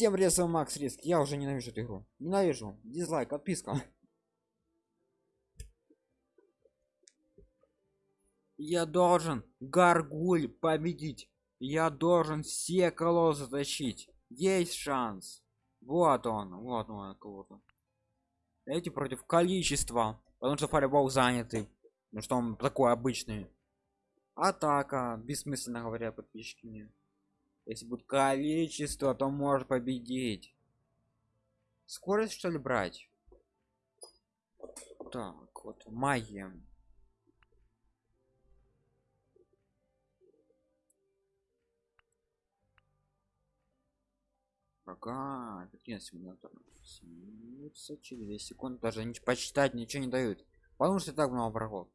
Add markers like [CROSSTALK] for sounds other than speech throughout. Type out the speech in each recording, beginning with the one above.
Всем резал Макс Риск. Я уже ненавижу эту игру. Ненавижу. Дизлайк, отписка. Я должен Гаргуль победить. Я должен все колоссы затащить. Есть шанс. Вот он, вот он, кого-то. Эти против количества. Потому что фаербол занятый. Ну что он такой обычный. Атака, бессмысленно говоря, подписчики мне. Если будет количество, то может победить. Скорость что ли брать? Так, вот магия. Ага, эффективность симулятора. Снимутся через 2 секунды. Даже не почитать ничего не дают. Потому что так много врагов.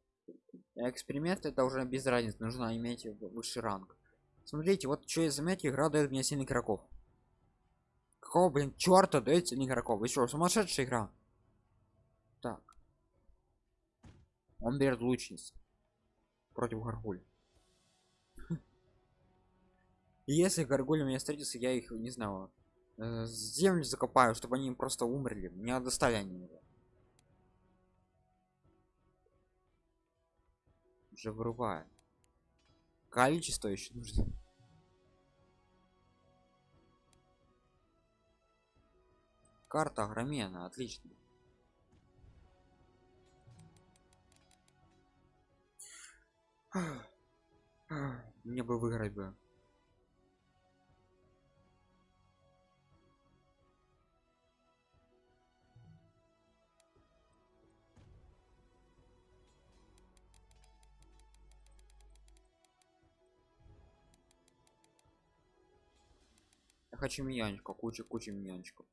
Эксперимент это уже без разницы. Нужно иметь высший ранг. Смотрите, вот что я заметил, игра дает мне 7 игроков. Какого, блин, черта дает 7 игроков? Еще сумасшедшая игра. Так. Он берет лучниц. Против горгуль. [LAUGHS] Если горгуль у меня встретится, я их, не знаю, э, землю закопаю, чтобы они просто умерли. Не достали они его. Уже вырубает. Количество еще нужно. Карта огромена, отлично. Мне бы выиграть бы. Я хочу миньончика, куча куча миньончиков.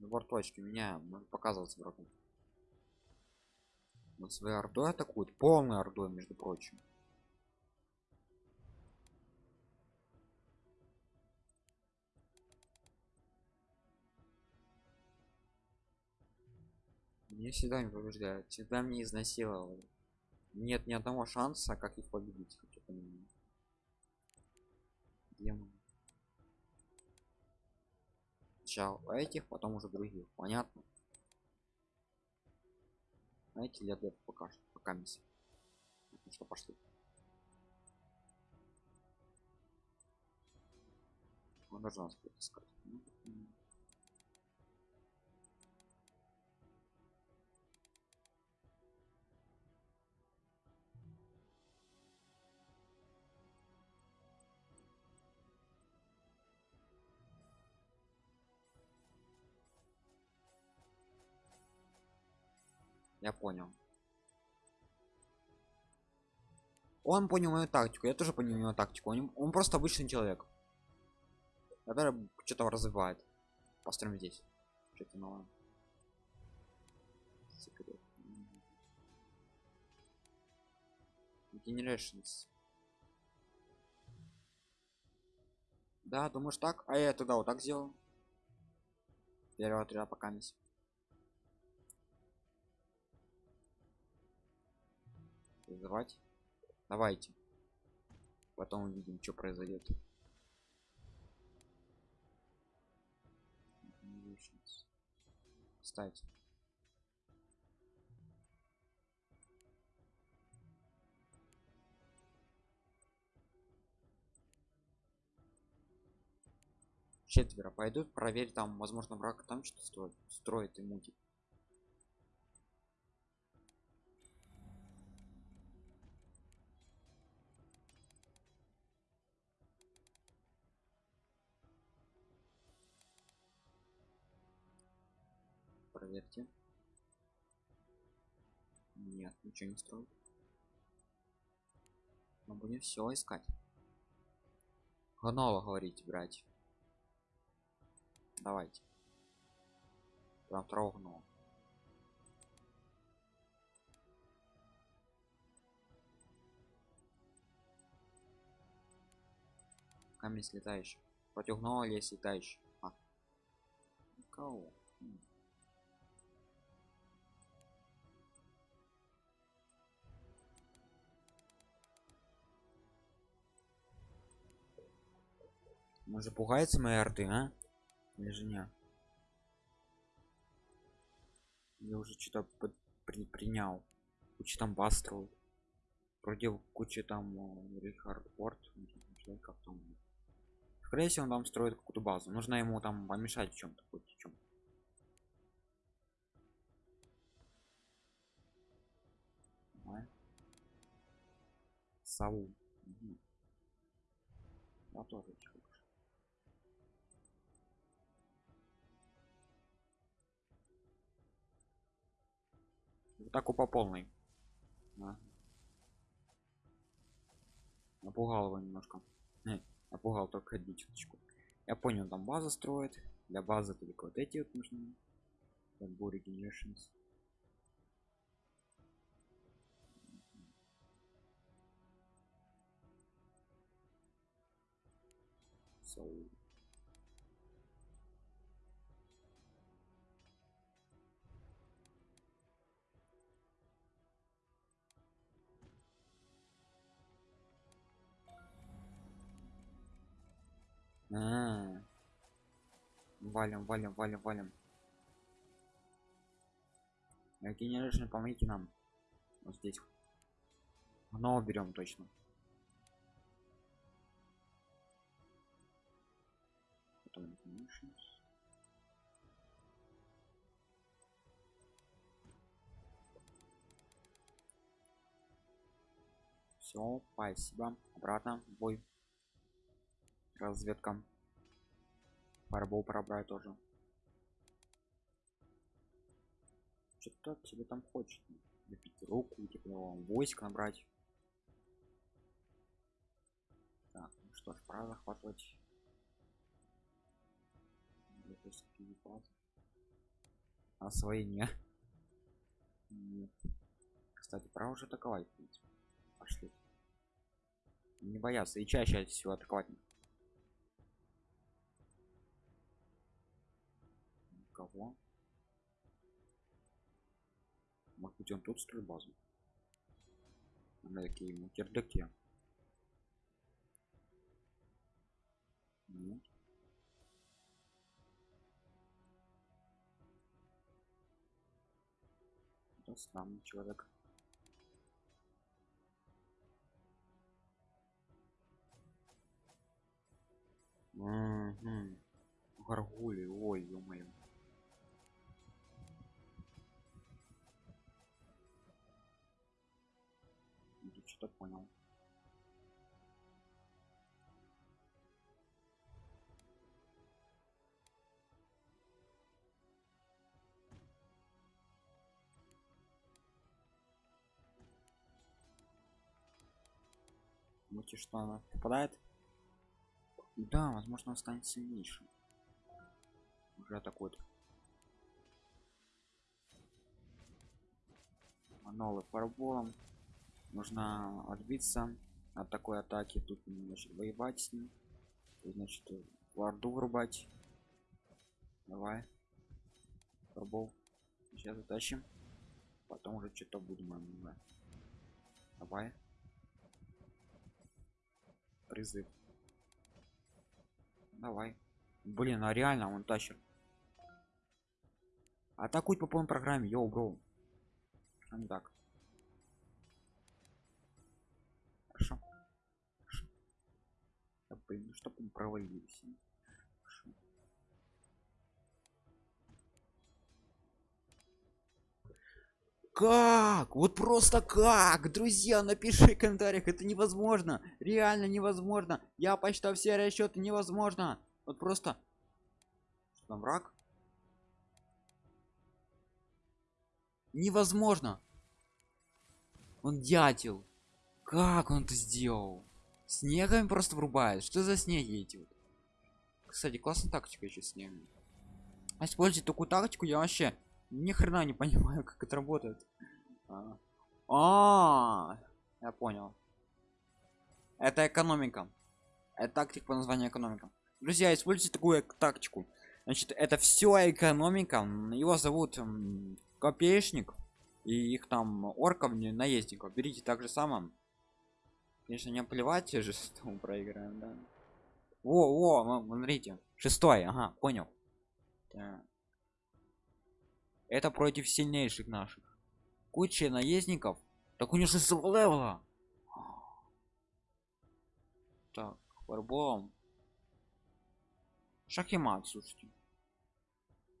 Набор точки меня показываться врагу. Вот своей ордой атакуют, полной ордой, между прочим. Мне всегда не побеждают, всегда мне изнасиловали. Нет ни одного шанса, как их победить. Демон. Сначала этих, потом уже других. Понятно? Знаете, я для пока пока миссия. Ну что, пошли. Он должен нас искать. Я понял. Он понял мою тактику, я тоже понял его тактику. Он, он просто обычный человек. Который что-то развивает. Построим здесь. Что-то новое. Секрет. Generations. Да, думаешь так? А я туда вот так сделал. Первого отряда пока не. Вызывать давайте. Потом увидим что произойдет. Ставить четверо пойдут проверь там возможно враг там что строит строит и мутит проверьте. Нет ничего не строит мы будем все искать. Ганова говорите брать давайте. Прям второго камень слетающий. Против гнома лес летающий. А. кого Может пугается моей арты, а? Или же не? Я уже что-то при принял. Куча там баз строит. Вроде куча там э, Рихард Порт. Как там. Скорее всего, он там строит какую-то базу. Нужно ему там помешать в чем-то хоть в чем. Саул. Угу. Я тоже атаку по полной. Да. напугал его немножко. Не, напугал только одну чуточку. Я понял там база строит. Для базы только вот эти вот нужны. Burry Generations. So А -а -а. Валим, валим, валим, валим. Генерашн, помогите нам. Вот здесь. Оно берем точно. Потом Все, спасибо. Обратно бой разведка. Фарбол пробрать тоже. Что-то тебе там хочет. Напить руку типа войск набрать. Так ну что ж пора захватывать. Освоение нет. Кстати пора уже атаковать пошли. Не бояться и чаще всего атаковать кого? Может быть он тут строит базу? На такие ему кирдаки нет. Это странный человек. Угу. Гаргули, ой, ё-моё. Что понял Думаете, что она попадает? Да, возможно, он станет сильнейшим. Уже атакует. Новый фарболом нужно отбиться от такой атаки тут значит воевать с ним. Значит варду врубать. Давай. Фарбол. сейчас затащим. Потом уже что-то будем да. давай. Призыв. Давай. Блин а реально он тащит. Атакуй по полной программе йоу бро. А так блин, ну он провалился. Как? Вот просто как? Друзья, напиши в комментариях, это невозможно. Реально невозможно. Я посчитал все расчеты, невозможно. Вот просто... Что там, враг? Невозможно. Он дятел. Как он это сделал? Снегами просто врубает что за снеги эти вот? Кстати классная тактика еще снегом а использовать такую тактику я вообще ни хрена не понимаю [LAUGHS] как это работает. А, -а, -а я понял. Это экономика. Это тактик по названию экономика. Друзья используйте такую тактику. Значит это все экономика. Его зовут копеечник. И их там орков наездников. Берите так же самым Конечно, не плевать же, проиграем, да. О, о, смотрите. Шестой, ага, понял. Так. Это против сильнейших наших. Куча наездников. Так у него шестого левела. Так, фарболом. Шах и мат, слушайте.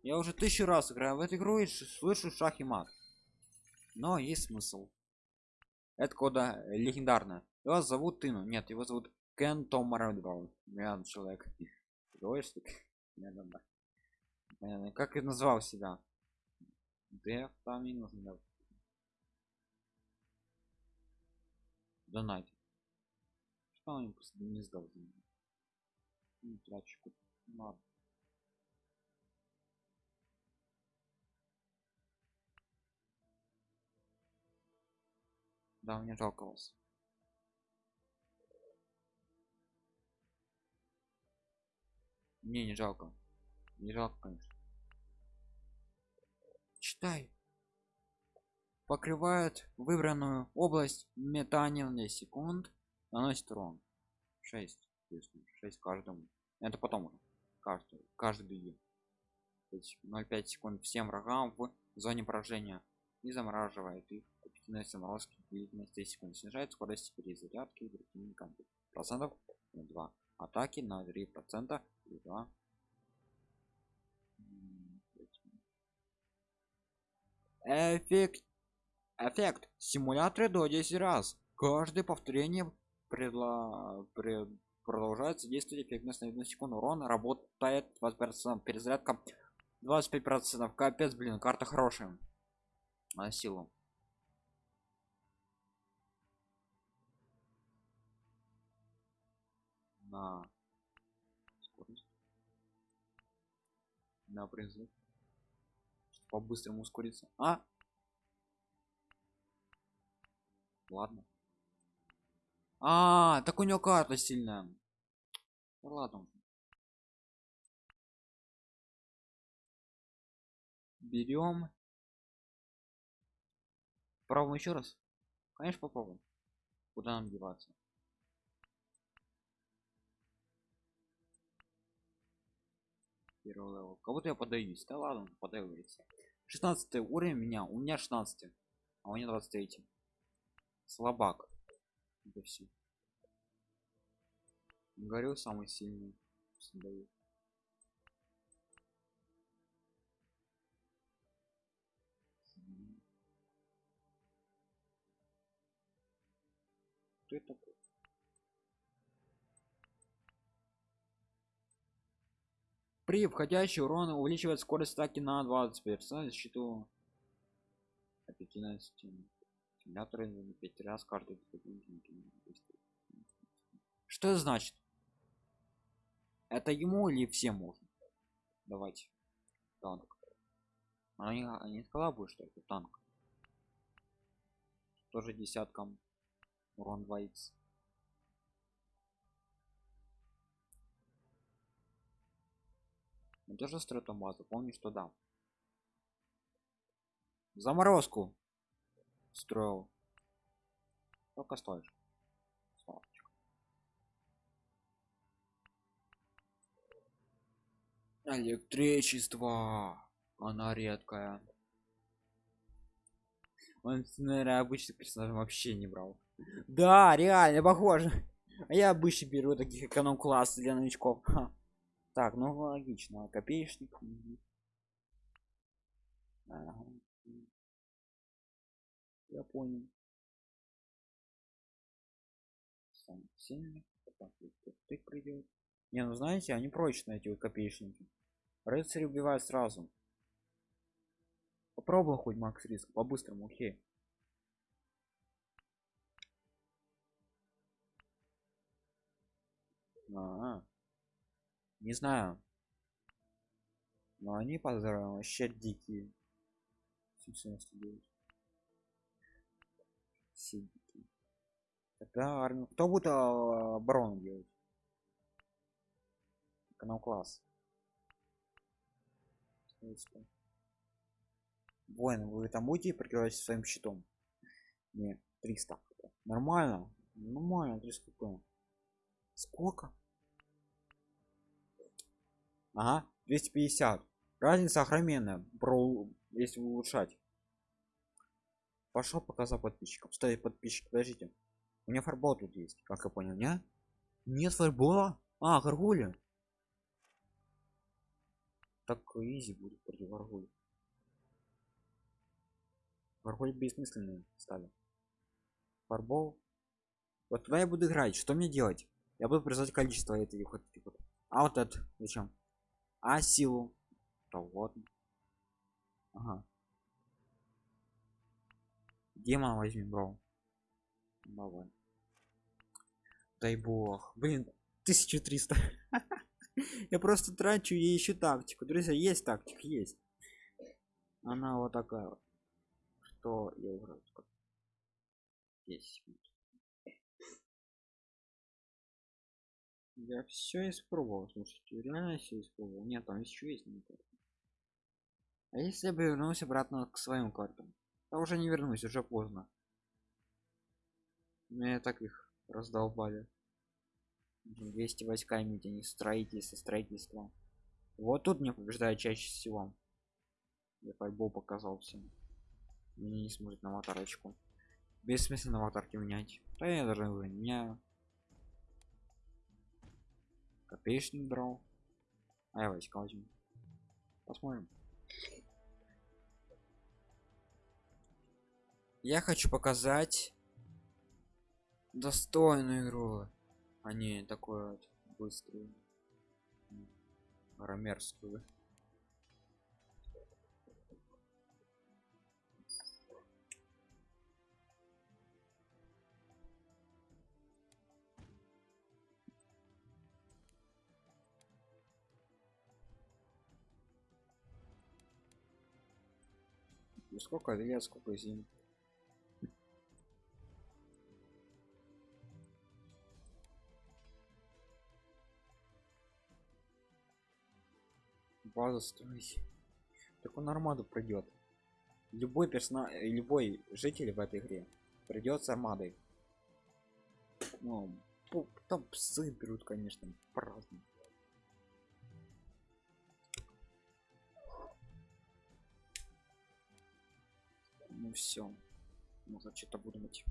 Я уже тысячу раз играю в эту игру и слышу шах и мат. Но есть смысл. Это кода легендарная. Его зовут Тину. Нет, его зовут Кен Том Рэдбаун. Я человек. Двоечник. Как и назвал себя? Деф там не нужно. Донать. Что он просто не сдал меня? Ну, трачку. Ладно. Да, мне жалко вас. Мне не жалко. Не жалко, конечно. Читай. Покрывает выбранную область метанием на секунд. Наносит урон. 6. 6 каждому. Это потом. Каждый. Каждый беги. 0,5 секунд всем врагам в зоне поражения. И замораживает их. Эффективность заморозки длительность 10 секунд. Снижает скорость перезарядки противника. Процентов 2 атаки на 3 процента. И 2 эффект. Эффект. Симуляторы до 10 раз. Каждое повторение предла... пред... продолжается действовать эффективность на 1 секунду. Урон работает 20 перезарядка 25 процентов. Капец блин карта хорошая. На силу на скорость. На призыв по-быстрому ускориться. А! Ладно. А, так у него карта сильная. Ну, ладно берем. Попробуем еще раз? Конечно попробуем. Куда нам деваться первый level кого-то я поддаюсь да ладно поддаюсь 16 уровень меня у меня 16 а у меня 23 слабак. Это все говорю самый сильный. Кто это? такой при входящий урон увеличивает скорость атаки на 20 персонаж защиту эффективность симуляторы на 5 раз каждый что это значит? Это ему или всем можно? Давайте. Танк. Они, они сказала бы что это танк. Тоже десяткам урон 2 x Он тоже строит базу, помню, что да. Заморозку строил. Сколько стоишь? Электричество. Она редкая. Он, наверное, обычный персонаж вообще не брал. Да, реально похоже. А я обычно беру таких эконом класс для новичков. Ха. Так, ну логично. Копеечник. Ага. Я понял. Сам сильный. Ты придет. Не, ну знаете, они прочные эти вот копеечники. Рыцарь убивает сразу. Попробуй хоть макс риск по-быстрому, окей. А, -а, -а не знаю. Но они поздравляют вообще дикие. 799 все дикие. Тогда армию кто будет а, оборону делать? Канал класс воин вы там будете прикрывать своим щитом? Не 300 нормально. Нормально 300 сколько ага 250 разница огроменная про если улучшать. Пошел пока за подписчиком. Ставить подписчик подождите. У меня фарбол тут есть как я понял не? Нет фарбола? А горгуля так изи будет против горгуль горгуль бессмысленные стали. Фарбол. Вот туда я буду играть. Что мне делать? Я буду призвать количество этих вот, этих а вот это зачем а силу? То вот ага. Демон возьми бро. Давай. Дай бог. Блин 1300 [LAUGHS] я просто трачу и ищу тактику. Друзья есть тактика есть. Она вот такая вот. Что я играю 10 я все испробовал слушайте реально все испробовал. Нет там еще есть не а если я бы вернулся обратно к своим картам? Я уже не вернусь уже поздно. Меня так их раздолбали. 200 войска иметь они строительство строительство. Вот тут мне побеждает чаще всего. Я файбол показал всем мне не сможет на аватарочку. Бессмысленно аватарки менять. Да я даже не меняю копеечник брал а я войска возьму. Посмотрим. Я хочу показать достойную игру а не такое вот быструю рамерскую сколько лет сколько зим базу строить так он армаду пройдет любой персонаж любой житель в этой игре придет армадой. Ну там псы берут конечно по-разному ну все можно что-то думать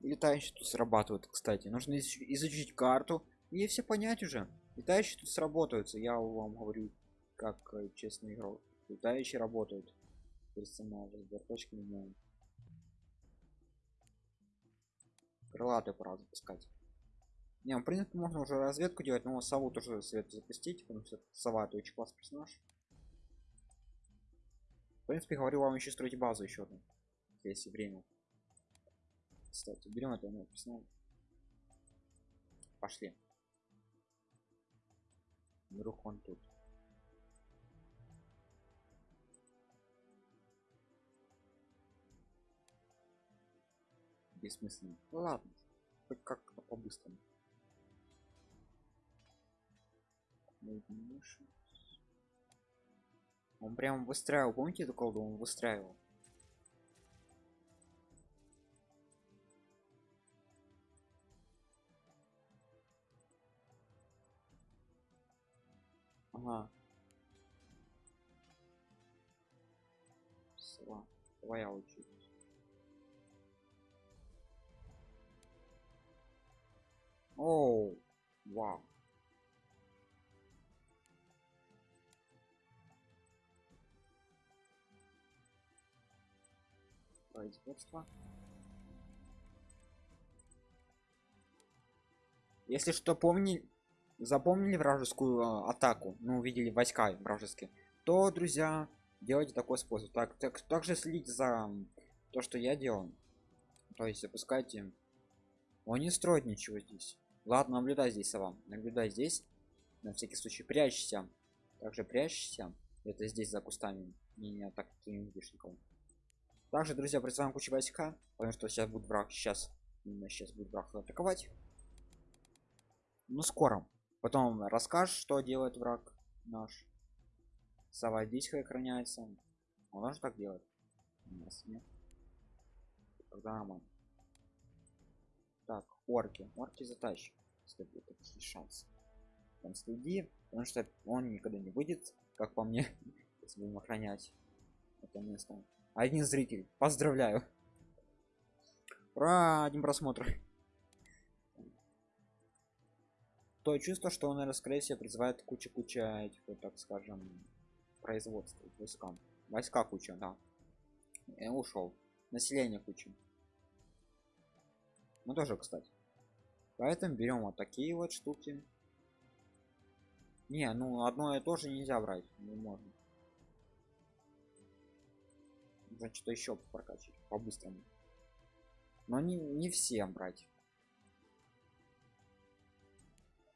летающие тут срабатывают кстати. Нужно изучить карту. И все понять уже. Летающие тут сработаются. Я вам говорю как э, честный игрок. Летающие работают. Персонажи верточки меняем крылатый пора запускать. Не ну, в принципе можно уже разведку делать но сову тоже свет запустить потому что сова это очень классный персонаж принципе говорю вам еще строить базу еще одну если время. Кстати берем это персонаж пошли. Вдруг он тут. Бессмысленно. Ну, ладно хоть как-то по-быстрому он прям выстраивал помните эту колду он выстраивал? Ага. Твоя очередь Оу, вау. Производство. Если что, помни, запомнили вражескую э, атаку, ну, увидели войска вражеские, то, друзья, делайте такой способ. Так, так, также следите за то, что я делал. То есть запускайте. Он не строит ничего здесь. Ладно, наблюдай здесь, сова. Наблюдай здесь. На всякий случай прячься. Также прячься. Это здесь за кустами. Не, не так ты не видишь никого. Также, друзья, призываем кучу войска. Потому что сейчас будет враг. Сейчас. Сейчас будет враг атаковать. Ну, скоро. Потом расскажешь, что делает враг наш. Сова здесь охраняется. Он может так делать. У нас нет. Тогда нормально. Так, орки. Орки затащим. Будет такие шансы. там следи потому что он никогда не выйдет как по мне [LAUGHS] если будем охранять это место один зритель поздравляю. Ура один просмотр. То чувство что он наверное скорее всего призывает куча куча этих вот так скажем производства войскам войска. Куча да. И ушел население куча. Ну тоже кстати. Поэтому берем вот такие вот штуки. Не ну одно и то же нельзя брать. Не можно значит еще прокачать по-быстрому. Но не не всем брать.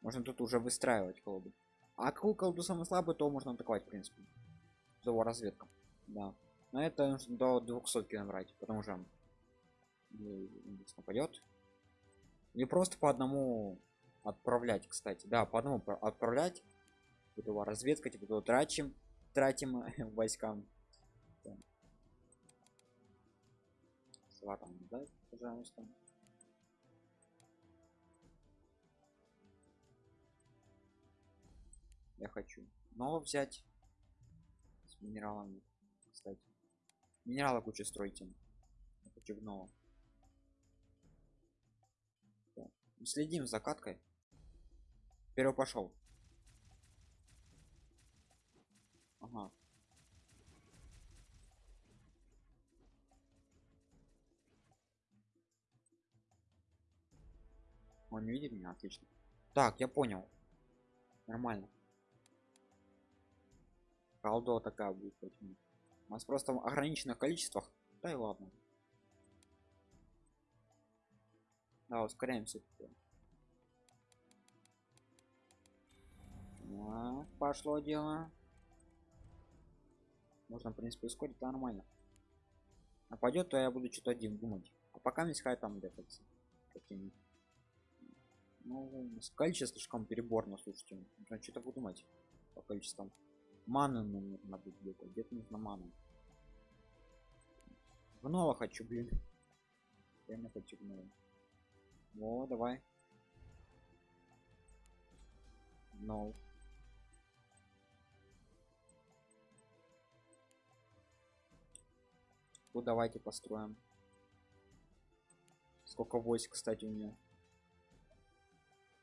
Можно тут уже выстраивать колоду. А какую колоду самый слабый то можно атаковать в принципе. Его разведка да. Но это нужно до 200 набрать потому что нападет не просто по одному отправлять кстати. Да по одному отправлять. Этого разведка типа то тратим тратим [LAUGHS] войскам Сватом, да, пожалуйста. Я хочу но взять с минералами кстати. Минералы куча стройте я хочу гнова следим за каткой. Первый пошел. Ага он видит меня? Отлично. Так я понял. Нормально. Колдо такая будет почему у нас просто ограниченное количествах. Да и ладно. Да ускоряемся. Так, пошло дело. Можно в принципе ускорить да, нормально. Нападет то я буду что-то один думать. А пока не хай там где-то какими ну количество слишком переборно слушайте нужно что-то подумать по количествам маны нужно быть где-то где-то нужно ману гнова хочу блин. Не хочу гнова о давай. No ну давайте построим. Сколько войск кстати у нее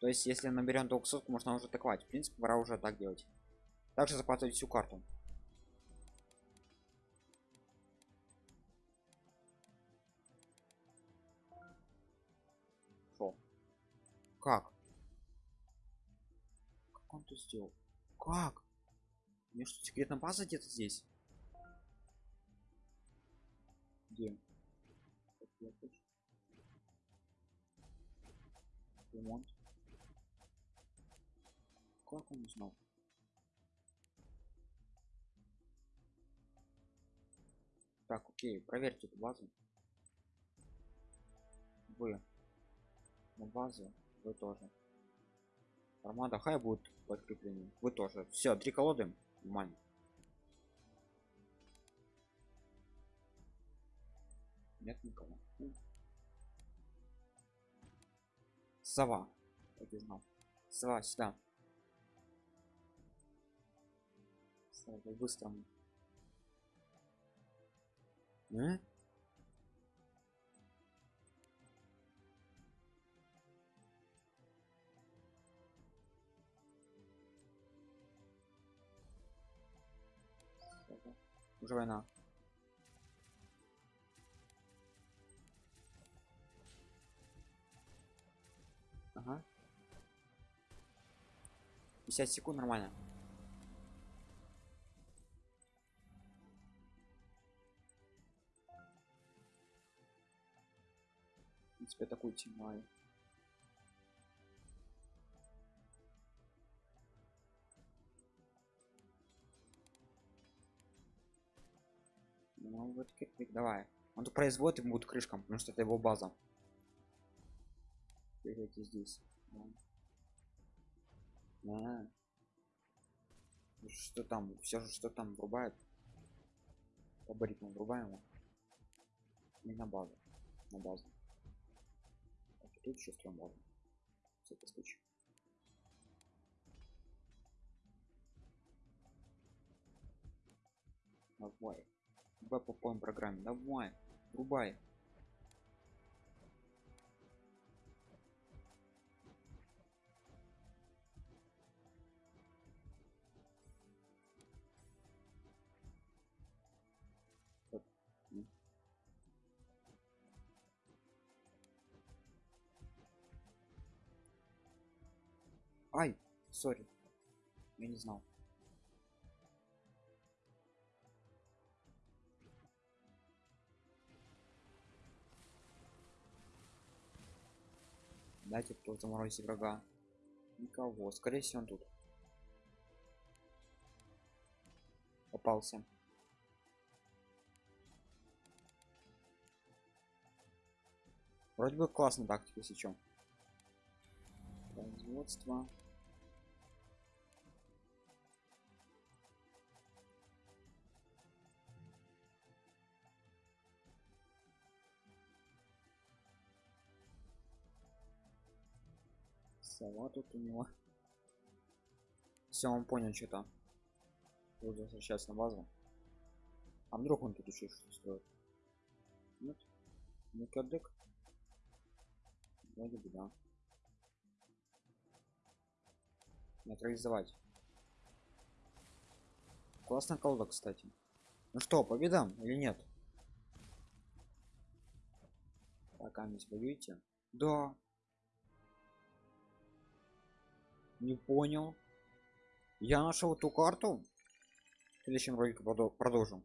то есть если наберем 200 можно уже атаковать. В принципе пора уже так делать. Также захватывать всю карту. Шо? как? Как он это сделал? Как? Мне что секретная база где-то здесь? Где? Ремонт как он узнал? Так окей проверьте эту базу. Вы на базу вы тоже. Армада хай будет подкрепление вы тоже. Все три колоды. Нормально нет никого. Сова. Так знал. Сова сюда сова быстро а? уже война. Ага. 50 секунд нормально принципе такую тимаю ну вот кирпик давай. Он тут производит ему будет крышкам потому что это его база. Берете здесь. Да. Да. что там все же что там врубает. По баритму врубаем и на базу. На базу Тут чувство ладно, В всякий случай. Давай. Давай по полной программе. Давай. Рубай. Ай, сори. Я не знал. Дайте кто заморозить врага. Никого. Скорее всего он тут. Попался. Вроде бы классная тактика, если чё. Производство. Сова тут у него. Все, он понял что-то. Буду возвращаться на базу. А вдруг он тут еще что-то строит? Нет? Не кадык? Вроде бы да. Нейтрализовать. Классная колода, кстати. Ну что, победам или нет? Так, а воюете? Да. Не понял. Я нашел эту карту. В следующем ролике продолжим.